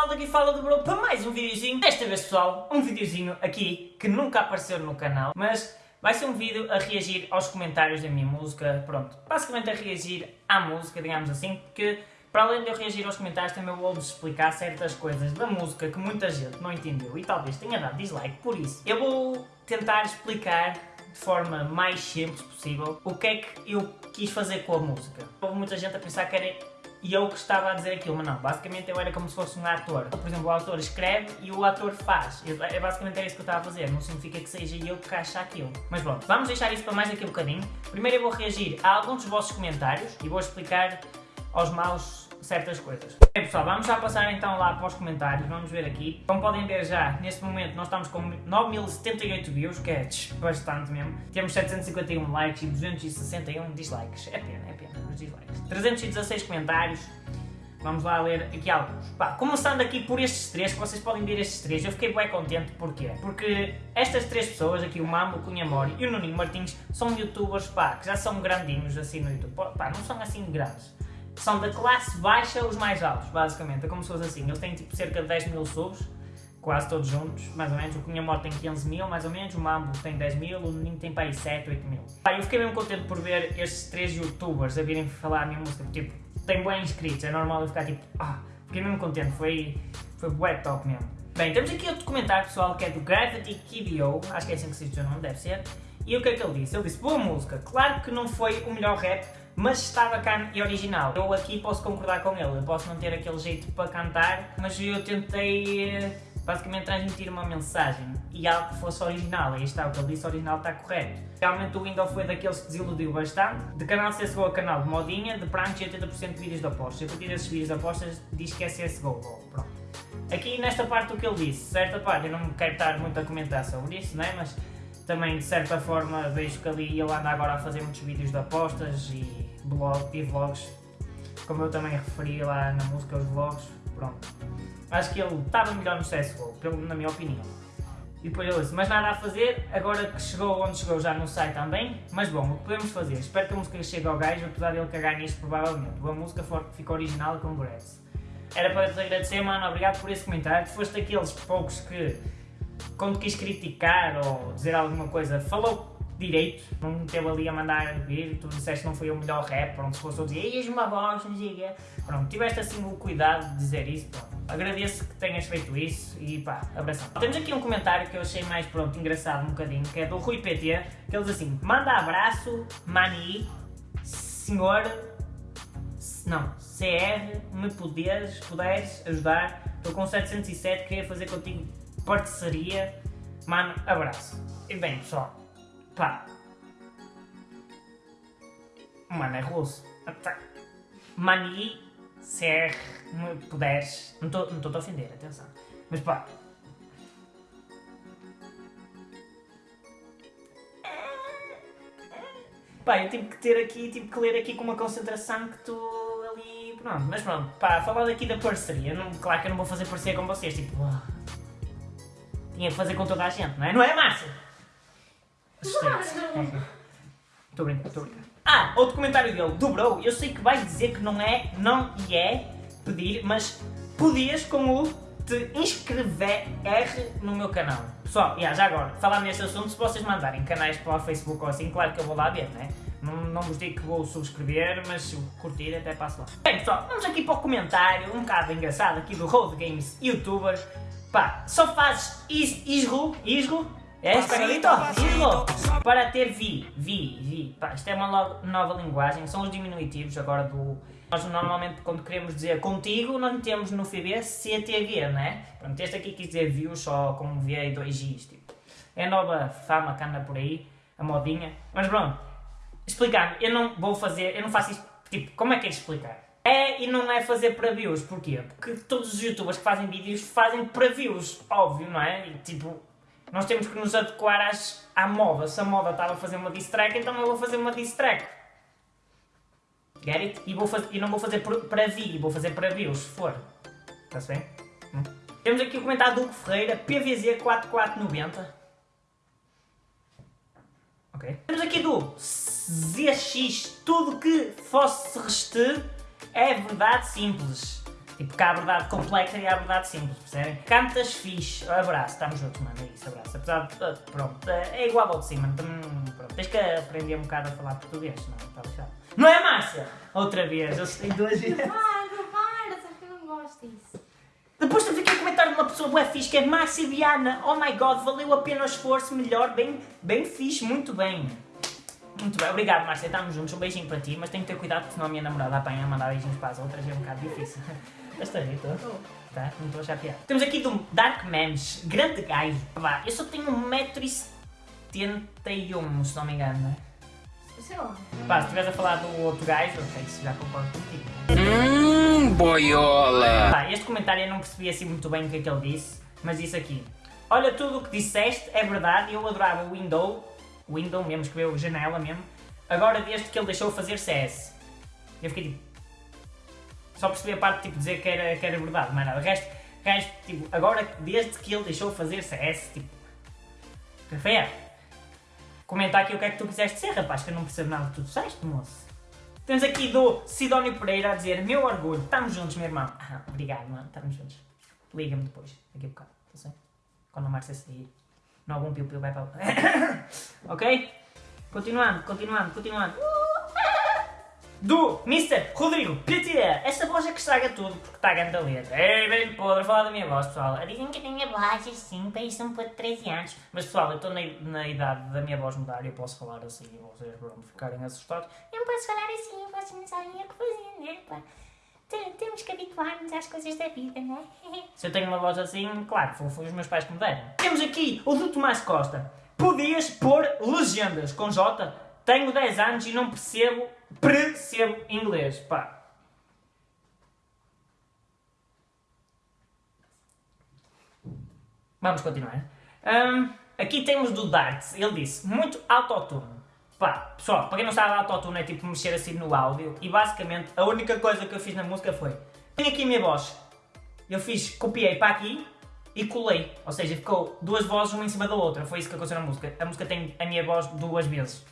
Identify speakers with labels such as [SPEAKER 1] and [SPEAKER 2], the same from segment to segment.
[SPEAKER 1] pessoal, daqui fala do Bro para mais um videozinho. Desta vez pessoal, um videozinho aqui que nunca apareceu no canal, mas vai ser um vídeo a reagir aos comentários da minha música, pronto, basicamente a reagir à música, digamos assim, porque para além de eu reagir aos comentários também vou-vos explicar certas coisas da música que muita gente não entendeu e talvez tenha dado dislike por isso. Eu vou tentar explicar de forma mais simples possível o que é que eu quis fazer com a música. Houve muita gente a pensar que era e eu que estava a dizer aquilo, mas não, basicamente eu era como se fosse um ator. Por exemplo, o autor escreve e o ator faz. É basicamente era isso que eu estava a fazer, não significa que seja eu que acha aquilo. Mas pronto, vamos deixar isso para mais daqui a um bocadinho. Primeiro eu vou reagir a alguns dos vossos comentários e vou explicar aos maus certas coisas. Bem pessoal, vamos já passar então lá para os comentários, vamos ver aqui. Como podem ver já, neste momento nós estamos com 9078 views, que é bastante mesmo. Temos 751 likes e 261 dislikes. É pena, é pena os dislikes. 316 comentários. Vamos lá ler aqui alguns. Pá, começando aqui por estes três, que vocês podem ver estes três, eu fiquei bem contente, porquê? Porque estas três pessoas, aqui o Mambo, o Cunha Mori e o Nuninho Martins, são youtubers, pá, que já são grandinhos assim no YouTube. Pá, não são assim grandes são da classe baixa os mais altos, basicamente. É como se fosse assim. Eles têm tipo cerca de 10 mil subs, quase todos juntos, mais ou menos. O Cunha Morte tem 15 mil, mais ou menos. O Mambo tem 10 mil, o Ninho tem para aí 7, 8 mil. Pá, eu fiquei mesmo contente por ver estes três youtubers a virem falar a minha música. Tipo, tem bem inscritos, é normal eu ficar tipo, ah, fiquei mesmo contente. Foi, foi bué top mesmo. Bem, temos aqui outro comentário pessoal que é do Gravity KBO, acho que é assim que se diz o nome, deve ser. E o que é que ele disse? Ele disse, boa música, claro que não foi o melhor rap, mas estava cá e original. Eu aqui posso concordar com ele, eu posso não ter aquele jeito para cantar, mas eu tentei eh, basicamente transmitir uma mensagem e algo que fosse original, aí está, o que ele disse original está correto. Realmente o Windows foi daqueles que desiludiu bastante, de canal CSGO a canal de modinha, de prancha e 80% de vídeos de apostas. Eu curti desses vídeos de apostas, diz que é CSGO, pronto. Aqui nesta parte o que ele disse, certa parte, eu não quero estar muito a comentar sobre isso, né? mas também de certa forma vejo que ali ele anda agora a fazer muitos vídeos de apostas e, blog, e vlogs, como eu também referi lá na música, os vlogs, pronto. Acho que ele estava melhor no CSGO, na minha opinião. E depois ele disse, mas nada a fazer, agora que chegou onde chegou já não sai também, mas bom, o que podemos fazer? Espero que a música chegue ao gajo, apesar dele cagar nisto provavelmente. A música fica original com congrats. Era para te agradecer, mano, obrigado por esse comentário. Tu foste daqueles poucos que quando quis criticar ou dizer alguma coisa, falou direito, não teve ali a mandar vir, tu disseste que não foi o melhor rap, pronto, se fosse a dizer, és uma voz, não o pronto, tiveste assim o cuidado de dizer isso, pronto. Agradeço que tenhas feito isso e pá, abração. Temos aqui um comentário que eu achei mais, pronto, engraçado um bocadinho, que é do Rui PT, que ele diz assim, manda abraço, mani, senhor, não, CR, me poderes, puderes ajudar, estou com 707, queria fazer contigo parceria. Mano, abraço. E bem, pessoal, pá. Mano, é russo. Mani, ser, me puderes. Não estou a ofender, atenção. Mas pá. Pá, eu tive que ter aqui, tive que ler aqui com uma concentração que tu ali. Pronto, mas pronto, pá, falar daqui da parceria. Não, claro que eu não vou fazer parceria com vocês, tipo. Tinha que fazer com toda a gente, não é? Não é, Márcia? Estou brincando, estou brincando. Ah, outro comentário dele, do Bro, eu sei que vais dizer que não é, não e é pedir, mas podias com o te inscrever no meu canal. Pessoal, yeah, já agora, falar neste assunto, se vocês mandarem canais para o Facebook ou assim, claro que eu vou lá ver, né? Não, não vos digo que vou subscrever, mas se curtir até passo lá. Bem pessoal, vamos aqui para o comentário, um bocado engraçado aqui do Road Games Youtuber. Pá, só fazes isro, isro, é espanholito, isro, para ter vi, vi, vi. Pá, isto é uma nova linguagem, são os diminutivos agora do... Nós normalmente quando queremos dizer contigo, nós metemos no FB CTV, né? Pronto, este aqui quis dizer views só com V e dois Gs, tipo. É a nova fama que anda por aí, a modinha. Mas pronto, explicando, eu não vou fazer, eu não faço isto, tipo, como é que é explicar? É e não é fazer para views. Porquê? Porque todos os youtubers que fazem vídeos fazem para views, óbvio, não é? E, tipo, nós temos que nos adequar às, à moda. Se a moda estava a fazer uma diss track, então eu vou fazer uma diss track. Get it? E, vou e não vou fazer para view, vou fazer para views, se for. Está-se bem? Hum? Temos aqui o comentário do Hugo Ferreira, PVZ4490. Ok. Temos aqui do ZX, tudo que fosse restar é verdade simples. Tipo, que há a verdade complexa e há a verdade simples, percebem? Cantas fixe. Abraço, estamos juntos, mano, é isso, abraço. Apesar de, uh, pronto, é igual ao de cima, hum, pronto. Tens que aprender um bocado a falar português, senão está lixado. Não é, Márcia? Outra vez, eu sei duas vezes.
[SPEAKER 2] Para, para, sabes que eu não gosto disso.
[SPEAKER 1] Depois tu fiquei a comentar de uma pessoa bué fixe, que é Márcia Viana. Oh my god, valeu a pena o esforço, melhor, bem, bem fixe, muito bem. Muito bem, obrigado Márcia, estamos juntos, um beijinho para ti, mas tenho que ter cuidado porque senão a minha namorada apanha a mandar beijinhos para as outras e é um bocado difícil. Estás a rir, tô? Tá? Não estou a achar piada. Temos aqui do Dark Memes, grande gajo. Vá, eu só tenho 1,71m, se não me engano, não é?
[SPEAKER 2] Sei lá.
[SPEAKER 1] Pá, se estiveres a falar do outro gajo, ok, isso já concordo contigo.
[SPEAKER 3] Hum, boiola!
[SPEAKER 1] Pá, este comentário eu não percebi assim muito bem o que é que ele disse, mas disse aqui. Olha, tudo o que disseste é verdade, eu adorava o Window, Window mesmo, escreveu janela mesmo, agora desde que ele deixou fazer CS. Eu fiquei tipo... Só percebi a parte tipo, de dizer que era, que era verdade, mas nada. O resto, o resto, tipo, agora desde que ele deixou fazer CS, tipo... Rafael, comenta aqui o que é que tu quiseste ser, rapaz, que eu não percebo nada do que tu disseste, moço. Temos aqui do Sidónio Pereira a dizer Meu orgulho, estamos juntos, meu irmão. Ah, obrigado, mano, estamos juntos. Liga-me depois, daqui a bocado, está certo? Quando a Márcia sair. Não algum piu-piu vai para Ok? Continuando, continuando, continuando. Do Mr. Rodrigo Pitié. Esta voz é que estraga tudo porque está a grande letra. É bem podre falar da minha voz, pessoal. Dizem que a minha voz é assim, parece um pouco de 13 anos. Mas pessoal, eu estou na, na idade da minha voz mudar e eu posso falar assim vocês pronto, ficarem assustados. Eu não posso falar assim, vocês não sabem o que fazer, né? pá? Tem- Temos que habituar-nos às coisas da vida, não é? Se eu tenho uma voz assim, claro, foi, os meus pais que me deram. Temos aqui o do Tomás Costa. Podias pôr legendas com J. Tenho 10 anos e não percebo, percebo inglês. Pá. Vamos continuar. Hum, aqui temos do Darts. Ele disse, muito autotune. Pá, pessoal, para quem não sabe, autotune é tipo mexer assim no áudio. E basicamente, a única coisa que eu fiz na música foi... Tenho aqui a minha voz. Eu fiz, copiei para aqui e colei. Ou seja, ficou duas vozes uma em cima da outra. Foi isso que aconteceu na música. A música tem a minha voz duas vezes.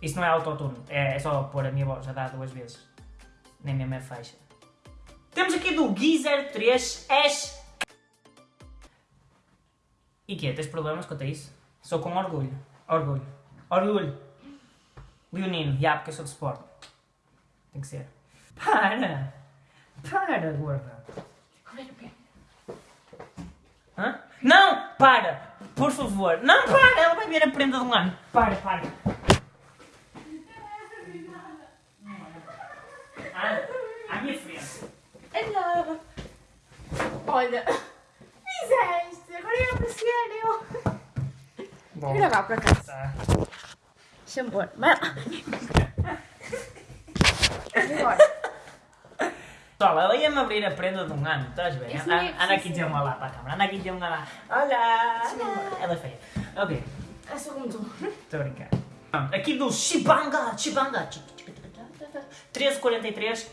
[SPEAKER 1] Isso não é autotune. É, é só pôr a minha voz a dar duas vezes. Nem mesmo é faixa. Temos aqui do Gui03 Ash. E que Tens problemas quanto a isso? Sou com orgulho. Orgulho. Orgulho. Leonino. Já, porque eu sou de sport. Tem que ser. Para! Para, gorda. Hã? Não! Para! Por favor! Não, para! Ela vai ver a prenda de um ano. Para, para. Ah, à minha frente.
[SPEAKER 2] Olha. Olha. Fizeste. Agora ia apreciar eu. Vou gravar para cá.
[SPEAKER 1] Tá.
[SPEAKER 2] Deixa-me pôr. Vai lá.
[SPEAKER 1] Pessoal, ela ia-me abrir a prenda de um ano, estás bem?
[SPEAKER 2] Isso
[SPEAKER 1] Anda, anda aqui dizer um olá para a câmera, anda aqui dizer um olá. Olá! Ela é feia. Ok,
[SPEAKER 2] É só como tu.
[SPEAKER 1] estou a brincar. Aqui do Shibanga, Shibanga. 1343.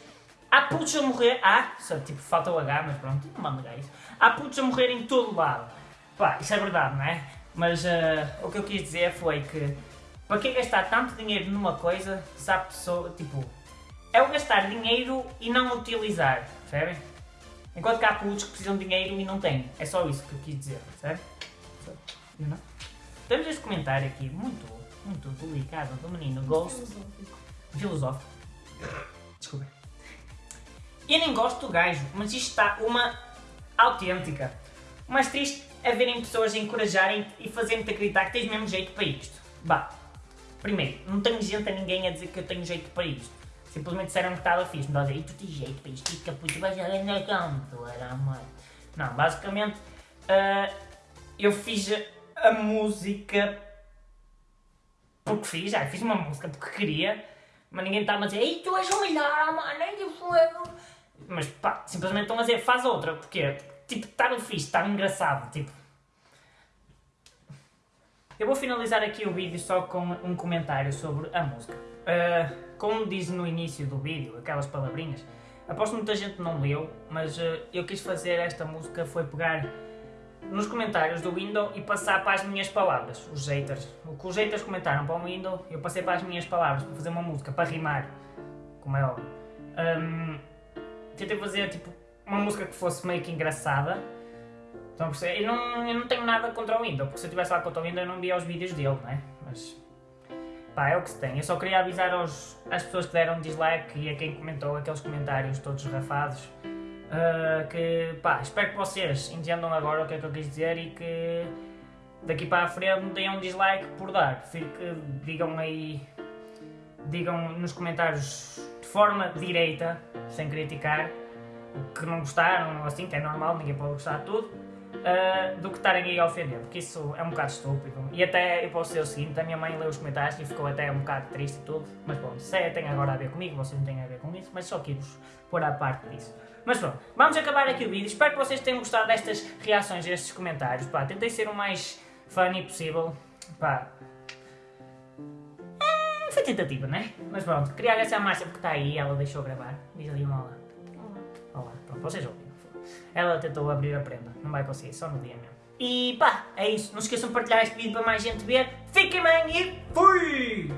[SPEAKER 1] Há putos a morrer. Ah, só tipo falta o H, mas pronto, não manda isso. Há putos a morrer em todo lado. Pá, isso é verdade, não é? Mas ah, o que eu quis dizer foi que para que gastar tanto dinheiro numa coisa se há pessoa, tipo, é o gastar dinheiro e não utilizar, percebem? Enquanto que há putos que precisam de dinheiro e não têm. É só isso que eu quis dizer, percebe? You know? Temos este comentário aqui, muito, muito delicado, do menino Ghost filosófico. Desculpa. Eu nem gosto do gajo, mas isto está uma autêntica. O mais triste é verem pessoas encorajarem e fazerem-te acreditar que tens mesmo jeito para isto. Bah, primeiro, não tenho gente a ninguém a dizer que eu tenho jeito para isto. Simplesmente disseram que estava fixe. Dizem, e tu tens jeito para isto, e caputo, vais a ganhar canto, era amor. Não, basicamente, ah, eu fiz a música porque fiz, já fiz uma música porque queria, mas ninguém estava a dizer Ei, tu és o melhor, mano, eu sou. Mas pá, simplesmente estão a dizer faz outra, porque tipo, estava fixe, estava engraçado, tipo. Eu vou finalizar aqui o vídeo só com um comentário sobre a música. Ah, como diz no início do vídeo, aquelas palavrinhas, aposto que muita gente não leu, mas ah, eu quis fazer esta música foi pegar nos comentários do Windows e passar para as minhas palavras, os haters. O que os haters comentaram para o Windows, eu passei para as minhas palavras, para fazer uma música, para rimar, como é óbvio. Hum, tentei fazer tipo uma música que fosse meio que engraçada. Estão a perceber? Eu não, eu não tenho nada contra o Windows, porque se eu tivesse lá contra o Windows eu não via os vídeos dele, não é? Mas. Pá, é o que se tem. Eu só queria avisar aos, às pessoas que deram dislike e a quem comentou aqueles comentários todos rafados. Uh, que pá, espero que vocês entendam agora o que é que eu quis dizer e que daqui para a frente deem um dislike por dar. Prefiro que digam aí, digam nos comentários de forma direita, sem criticar, o que não gostaram, assim, que é normal, ninguém pode gostar de tudo, uh, do que estarem aí a ofender, porque isso é um bocado estúpido. E até eu posso dizer o seguinte: a minha mãe leu os comentários e ficou até um bocado triste e tudo, mas pronto, isso é, tem agora a ver comigo, vocês não têm a ver com isso, mas só quis pôr à parte disso. Mas pronto, vamos acabar aqui o vídeo. Espero que vocês tenham gostado destas reações a estes comentários. Pá, tentei ser o mais funny possível. Pá. É, foi tentativa, né? Mas pronto, queria agradecer a Márcia porque está aí, ela deixou gravar. Diz ali uma olá. Olá, pronto, vocês ouviram. Ela tentou abrir a prenda, não vai conseguir, só no dia mesmo. E pá, é isso. Não se esqueçam de partilhar este vídeo para mais gente ver. Fiquem bem e fui!